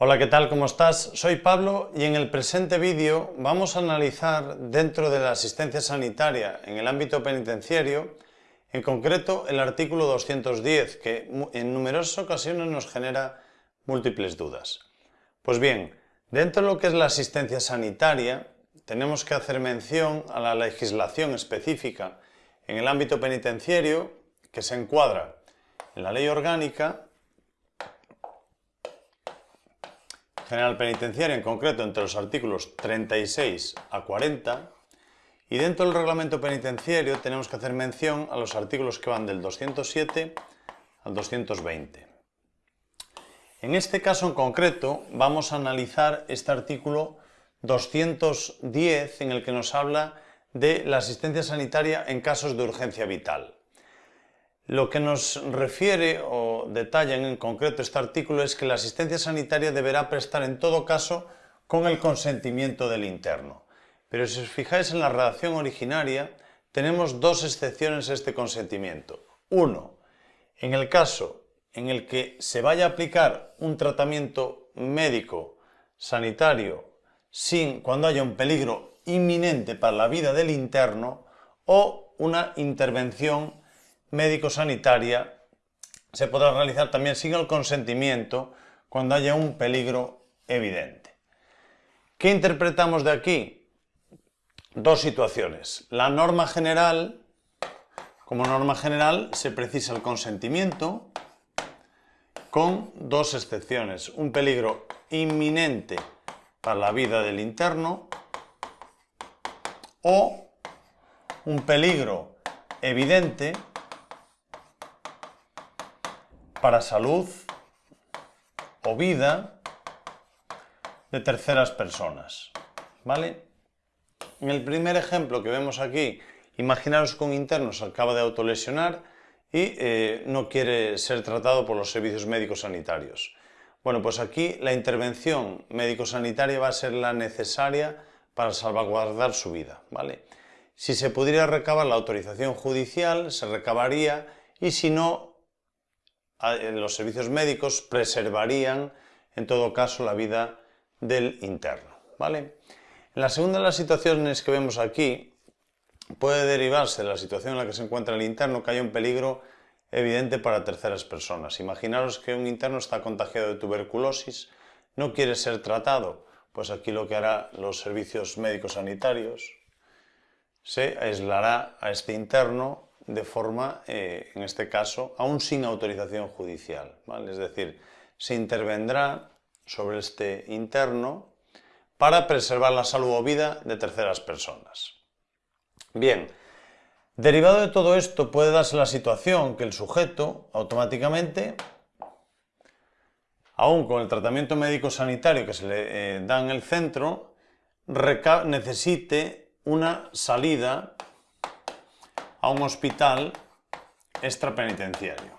Hola, ¿qué tal? ¿Cómo estás? Soy Pablo y en el presente vídeo vamos a analizar dentro de la asistencia sanitaria en el ámbito penitenciario, en concreto el artículo 210, que en numerosas ocasiones nos genera múltiples dudas. Pues bien, dentro de lo que es la asistencia sanitaria, tenemos que hacer mención a la legislación específica en el ámbito penitenciario que se encuadra en la ley orgánica general penitenciaria, en concreto entre los artículos 36 a 40, y dentro del reglamento penitenciario tenemos que hacer mención a los artículos que van del 207 al 220. En este caso en concreto vamos a analizar este artículo 210 en el que nos habla de la asistencia sanitaria en casos de urgencia vital. Lo que nos refiere o detalla en concreto este artículo es que la asistencia sanitaria deberá prestar en todo caso con el consentimiento del interno. Pero si os fijáis en la redacción originaria, tenemos dos excepciones a este consentimiento. Uno, en el caso en el que se vaya a aplicar un tratamiento médico sanitario sin cuando haya un peligro inminente para la vida del interno o una intervención médico-sanitaria se podrá realizar también sin el consentimiento cuando haya un peligro evidente. ¿Qué interpretamos de aquí? Dos situaciones. La norma general, como norma general, se precisa el consentimiento con dos excepciones. Un peligro inminente para la vida del interno o un peligro evidente para salud o vida de terceras personas. ¿Vale? En el primer ejemplo que vemos aquí, imaginaros que un interno se acaba de autolesionar y eh, no quiere ser tratado por los servicios médicos sanitarios. Bueno, pues aquí la intervención médico-sanitaria va a ser la necesaria para salvaguardar su vida. ¿vale? Si se pudiera recabar la autorización judicial, se recabaría y si no, los servicios médicos preservarían en todo caso la vida del interno. ¿vale? En la segunda de las situaciones que vemos aquí puede derivarse de la situación en la que se encuentra el interno que haya un peligro evidente para terceras personas. Imaginaros que un interno está contagiado de tuberculosis, no quiere ser tratado, pues aquí lo que hará los servicios médicos sanitarios se aislará a este interno de forma, eh, en este caso, aún sin autorización judicial. Es decir, se intervendrá sobre este interno para preservar la salud o vida de terceras personas. Bien, derivado de todo esto puede darse la situación que el sujeto automáticamente, aún con el tratamiento médico sanitario que se le eh, da en el centro, necesite una salida a un hospital extrapenitenciario.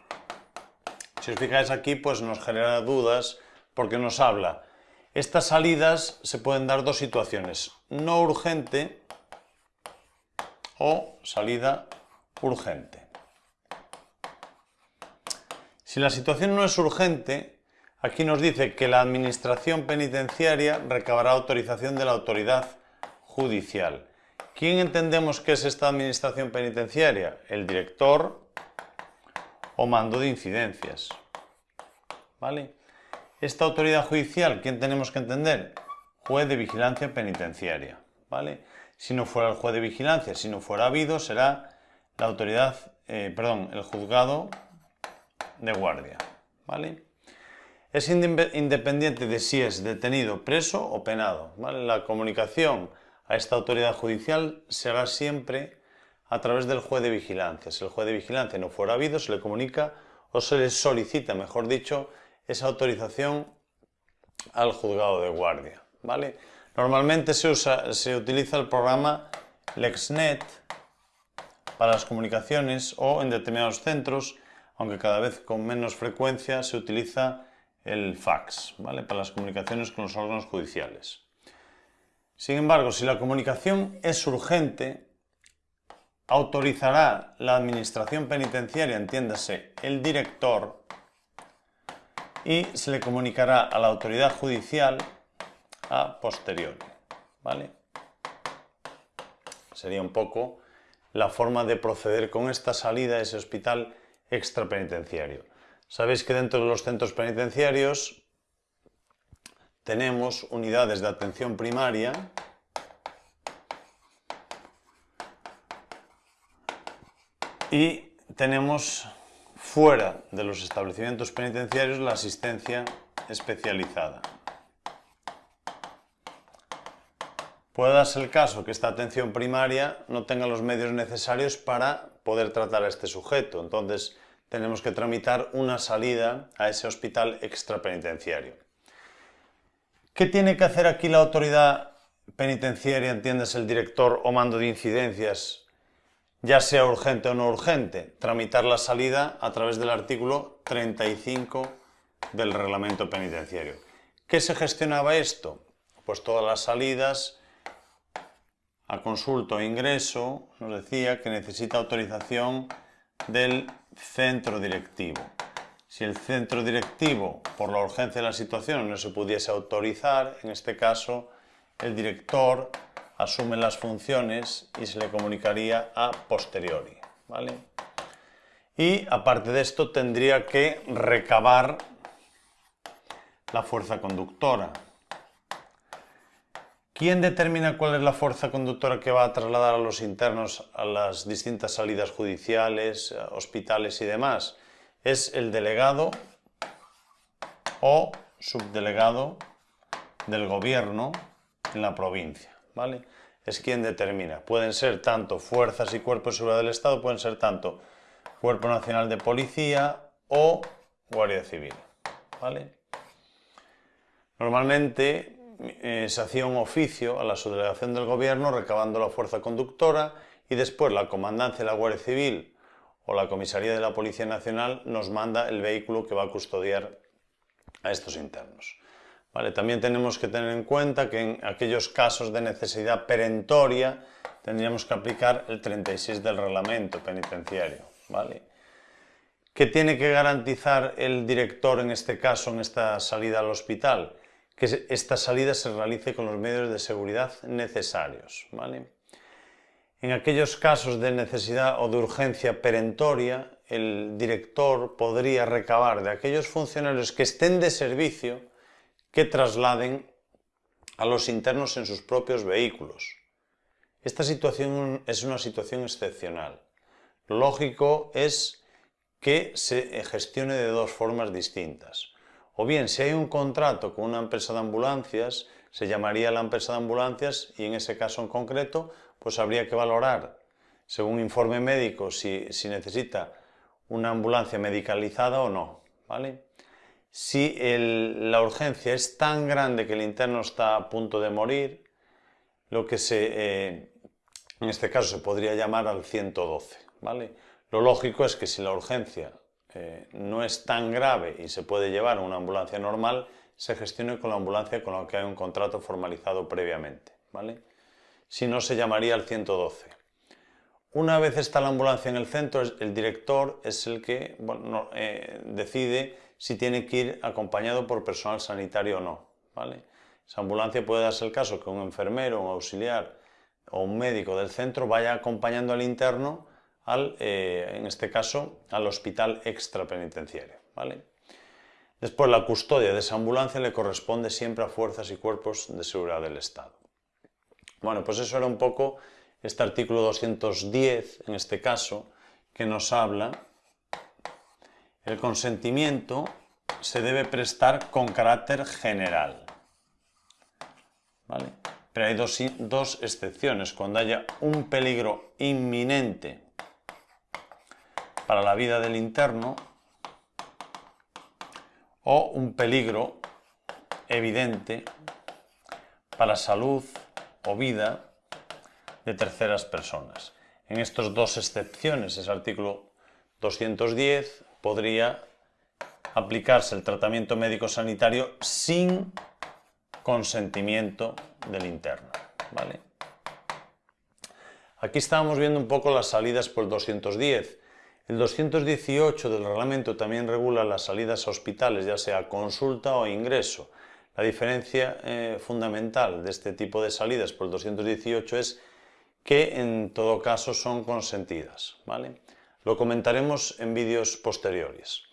Si os fijáis aquí, pues nos genera dudas porque nos habla. Estas salidas se pueden dar dos situaciones, no urgente o salida urgente. Si la situación no es urgente, aquí nos dice que la administración penitenciaria recabará autorización de la autoridad judicial. ¿Quién entendemos que es esta administración penitenciaria? El director o mando de incidencias. ¿Vale? Esta autoridad judicial, ¿quién tenemos que entender? Juez de vigilancia penitenciaria. ¿Vale? Si no fuera el juez de vigilancia, si no fuera habido, será la autoridad, eh, perdón, el juzgado de guardia. ¿Vale? Es independiente de si es detenido, preso o penado. ¿vale? La comunicación a esta autoridad judicial se hará siempre a través del juez de vigilancia. Si el juez de vigilancia no fuera habido, se le comunica o se le solicita, mejor dicho, esa autorización al juzgado de guardia. ¿vale? Normalmente se, usa, se utiliza el programa LexNet para las comunicaciones o en determinados centros, aunque cada vez con menos frecuencia se utiliza el fax ¿vale? para las comunicaciones con los órganos judiciales. Sin embargo, si la comunicación es urgente, autorizará la administración penitenciaria, entiéndase, el director, y se le comunicará a la autoridad judicial a posteriori. ¿vale? Sería un poco la forma de proceder con esta salida a ese hospital extrapenitenciario. Sabéis que dentro de los centros penitenciarios tenemos unidades de atención primaria y tenemos fuera de los establecimientos penitenciarios la asistencia especializada. Puede darse el caso que esta atención primaria no tenga los medios necesarios para poder tratar a este sujeto, entonces tenemos que tramitar una salida a ese hospital extrapenitenciario. ¿Qué tiene que hacer aquí la autoridad penitenciaria, entiendes, el director o mando de incidencias, ya sea urgente o no urgente? Tramitar la salida a través del artículo 35 del reglamento penitenciario. ¿Qué se gestionaba esto? Pues todas las salidas a consulta o ingreso nos decía que necesita autorización del centro directivo. Si el centro directivo, por la urgencia de la situación, no se pudiese autorizar, en este caso el director asume las funciones y se le comunicaría a posteriori. ¿vale? Y aparte de esto tendría que recabar la fuerza conductora. ¿Quién determina cuál es la fuerza conductora que va a trasladar a los internos a las distintas salidas judiciales, hospitales y demás? Es el delegado o subdelegado del gobierno en la provincia, ¿vale? Es quien determina. Pueden ser tanto fuerzas y cuerpos de seguridad del Estado, pueden ser tanto Cuerpo Nacional de Policía o Guardia Civil, ¿vale? Normalmente eh, se hacía un oficio a la subdelegación del gobierno recabando la fuerza conductora y después la comandancia de la Guardia Civil o la comisaría de la Policía Nacional nos manda el vehículo que va a custodiar a estos internos. Vale, también tenemos que tener en cuenta que en aquellos casos de necesidad perentoria tendríamos que aplicar el 36 del reglamento penitenciario. ¿vale? ¿Qué tiene que garantizar el director en este caso, en esta salida al hospital? que esta salida se realice con los medios de seguridad necesarios. ¿vale? En aquellos casos de necesidad o de urgencia perentoria, el director podría recabar de aquellos funcionarios que estén de servicio que trasladen a los internos en sus propios vehículos. Esta situación es una situación excepcional. Lo lógico es que se gestione de dos formas distintas. O bien, si hay un contrato con una empresa de ambulancias, se llamaría la empresa de ambulancias y en ese caso en concreto, pues habría que valorar, según informe médico, si, necesita una ambulancia medicalizada o no. ¿vale? Si la urgencia es tan grande que el interno está a punto de morir, lo que se, eh, en este caso se podría llamar al 112. ¿vale? Lo lógico es que si la urgencia eh, no es tan grave y se puede llevar a una ambulancia normal, se gestione con la ambulancia con la que hay un contrato formalizado previamente. ¿vale? Si no, se llamaría al 112. Una vez está la ambulancia en el centro, el director es el que eh, decide si tiene que ir acompañado por personal sanitario o no. ¿vale? Esa ambulancia puede darse el caso que un enfermero, un auxiliar o un médico del centro vaya acompañando al interno eh, en este caso, al hospital extrapenitenciario. ¿vale? Después, la custodia de esa ambulancia le corresponde siempre a fuerzas y cuerpos de seguridad del Estado. Bueno, pues eso era un poco este artículo 210, en este caso, que nos habla el consentimiento se debe prestar con carácter general. ¿Vale? Pero hay dos, dos excepciones. Cuando haya un peligro inminente para la vida del interno o un peligro evidente para salud o vida de terceras personas. En estas dos excepciones, ese artículo 210, podría aplicarse el tratamiento médico-sanitario sin consentimiento del interno. ¿vale? Aquí estábamos viendo un poco las salidas por el 210. El 218 del reglamento también regula las salidas a hospitales, ya sea consulta o ingreso. La diferencia eh, fundamental de este tipo de salidas por el 218 es que en todo caso son consentidas. ¿vale? Lo comentaremos en vídeos posteriores.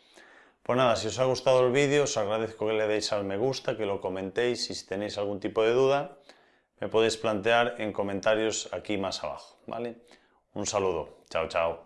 Pues nada, si os ha gustado el vídeo os agradezco que le deis al me gusta, que lo comentéis y si tenéis algún tipo de duda me podéis plantear en comentarios aquí más abajo. ¿vale? Un saludo. Chao, chao.